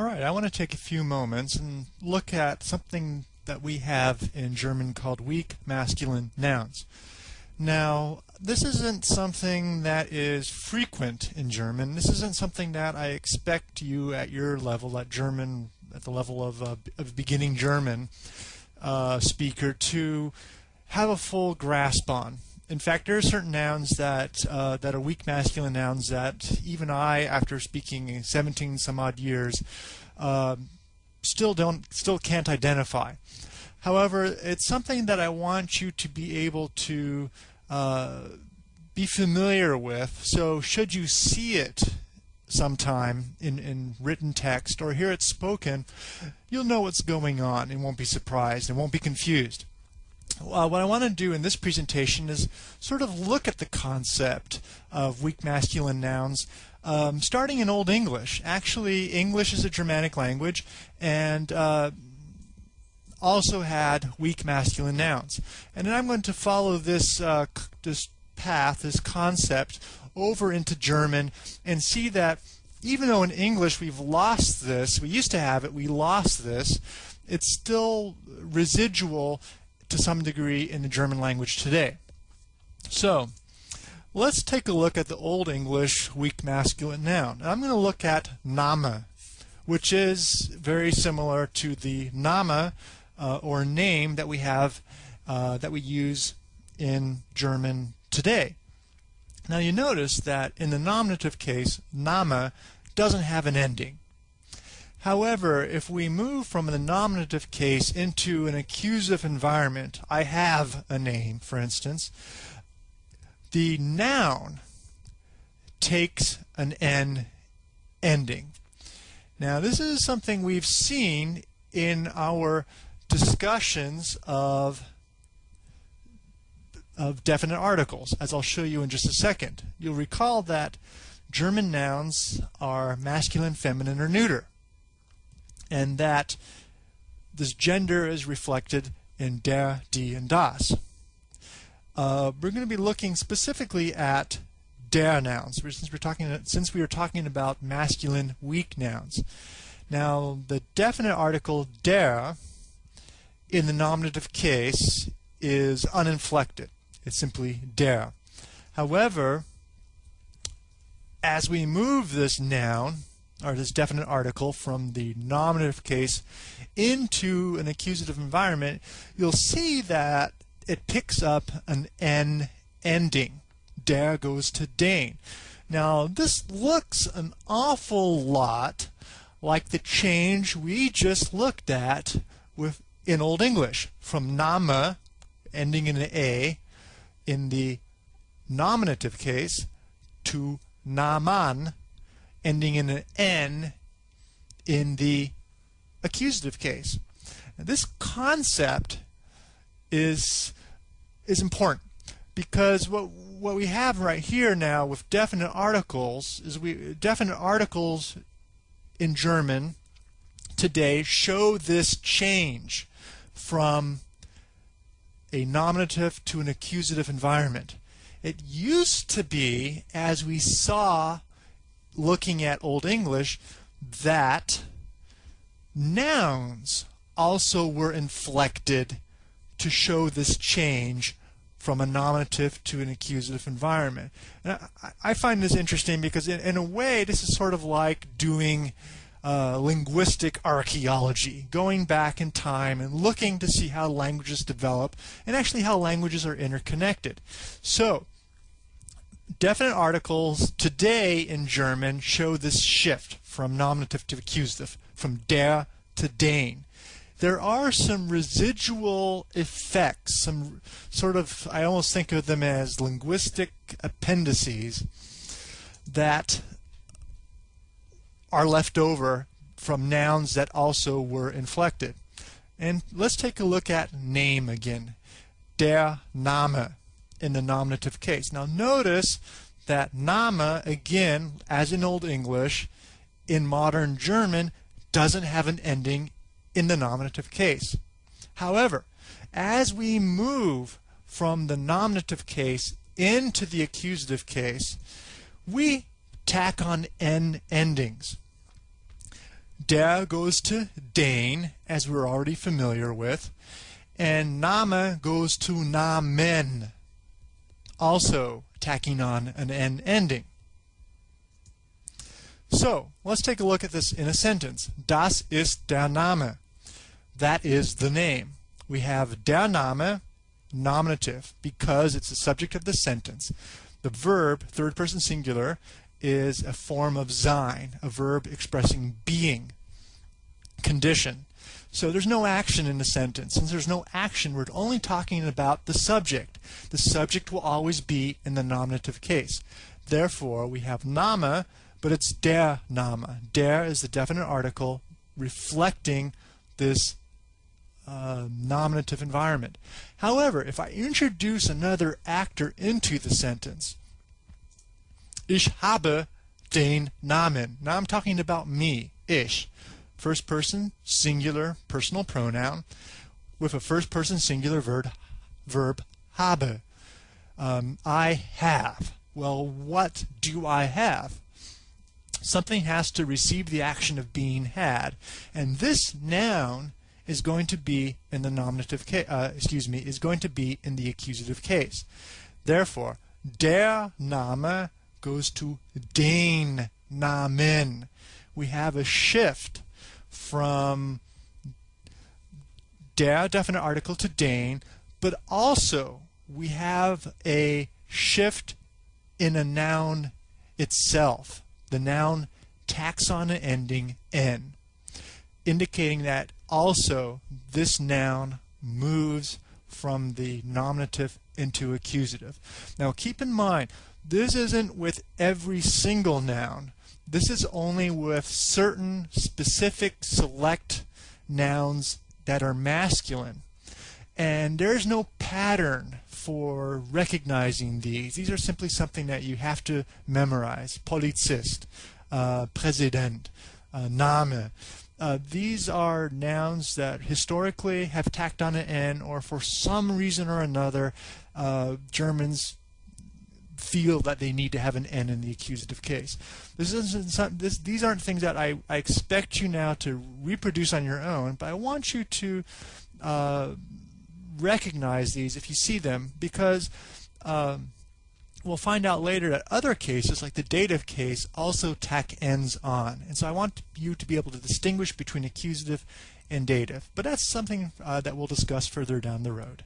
All right, I want to take a few moments and look at something that we have in German called weak masculine nouns. Now, this isn't something that is frequent in German. This isn't something that I expect you at your level, at German, at the level of, uh, of beginning German uh, speaker, to have a full grasp on. In fact, there are certain nouns that uh, that are weak masculine nouns that even I, after speaking 17 some odd years, uh, still don't still can't identify. However, it's something that I want you to be able to uh, be familiar with. So, should you see it sometime in, in written text or hear it spoken, you'll know what's going on and won't be surprised and won't be confused. Uh, what I want to do in this presentation is sort of look at the concept of weak masculine nouns um, starting in Old English. Actually, English is a Germanic language and uh, also had weak masculine nouns. And then I'm going to follow this, uh, this path, this concept, over into German and see that even though in English we've lost this, we used to have it, we lost this, it's still residual to some degree in the German language today. So, let's take a look at the Old English weak masculine noun. I'm going to look at Name, which is very similar to the Name uh, or name that we have uh, that we use in German today. Now you notice that in the nominative case, Name doesn't have an ending. However, if we move from the nominative case into an accusative environment, I have a name, for instance, the noun takes an N ending. Now, this is something we've seen in our discussions of of definite articles, as I'll show you in just a second. You'll recall that German nouns are masculine, feminine, or neuter and that this gender is reflected in der, die, and das. Uh, we're going to be looking specifically at der nouns, since we're talking since we are talking about masculine weak nouns. Now, the definite article der in the nominative case is uninflected. It's simply der. However, as we move this noun or this definite article from the nominative case into an accusative environment, you'll see that it picks up an N ending. Der goes to den. Now, this looks an awful lot like the change we just looked at with in Old English from nama, ending in an A, in the nominative case, to Naman, ending in an N in the accusative case. Now, this concept is is important because what what we have right here now with definite articles is we definite articles in German today show this change from a nominative to an accusative environment. It used to be, as we saw looking at Old English that nouns also were inflected to show this change from a nominative to an accusative environment. And I, find this interesting because in, in, a way this is sort of like doing uh, linguistic archaeology, going back in time and looking to see how languages develop and actually how languages are interconnected. So definite articles today in German show this shift from nominative to accusative, from der to den. There are some residual effects, some sort of, I almost think of them as linguistic appendices that are left over from nouns that also were inflected. And let's take a look at name again. Der Name in the nominative case. Now notice that nama, again, as in Old English, in modern German, doesn't have an ending in the nominative case. However, as we move from the nominative case into the accusative case, we tack on N endings. Der goes to den, as we're already familiar with, and Name goes to Namen, also tacking on an N ending. So, let's take a look at this in a sentence. Das ist der Name. That is the name. We have der Name, nominative, because it's the subject of the sentence. The verb, third person singular, is a form of sein, a verb expressing being, condition. So there's no action in the sentence. Since there's no action, we're only talking about the subject. The subject will always be in the nominative case. Therefore, we have Name, but it's der Name. Der is the definite article reflecting this uh, nominative environment. However, if I introduce another actor into the sentence, Ich habe den Namen. Now I'm talking about me, ich. First person, singular, personal pronoun, with a first person singular verb, verb habe. Um, I have. Well, what do I have? Something has to receive the action of being had. And this noun is going to be in the nominative case, uh, excuse me, is going to be in the accusative case. Therefore, der Name goes to den Namen. We have a shift from der definite article to den, but also we have a shift in a noun itself. The noun taxon ending n, indicating that also this noun moves from the nominative into accusative. Now keep in mind, this isn't with every single noun. This is only with certain specific select nouns that are masculine. And there's no pattern for recognizing these. These are simply something that you have to memorize. Polizist, uh, Präsident, uh, Name. Uh, these are nouns that historically have tacked on an N or for some reason or another uh, Germans feel that they need to have an N in the accusative case. This isn't this, these aren't things that I, I expect you now to reproduce on your own, but I want you to uh, recognize these if you see them because um, we'll find out later that other cases, like the dative case, also tack ends on. And so I want you to be able to distinguish between accusative and dative. But that's something uh, that we'll discuss further down the road.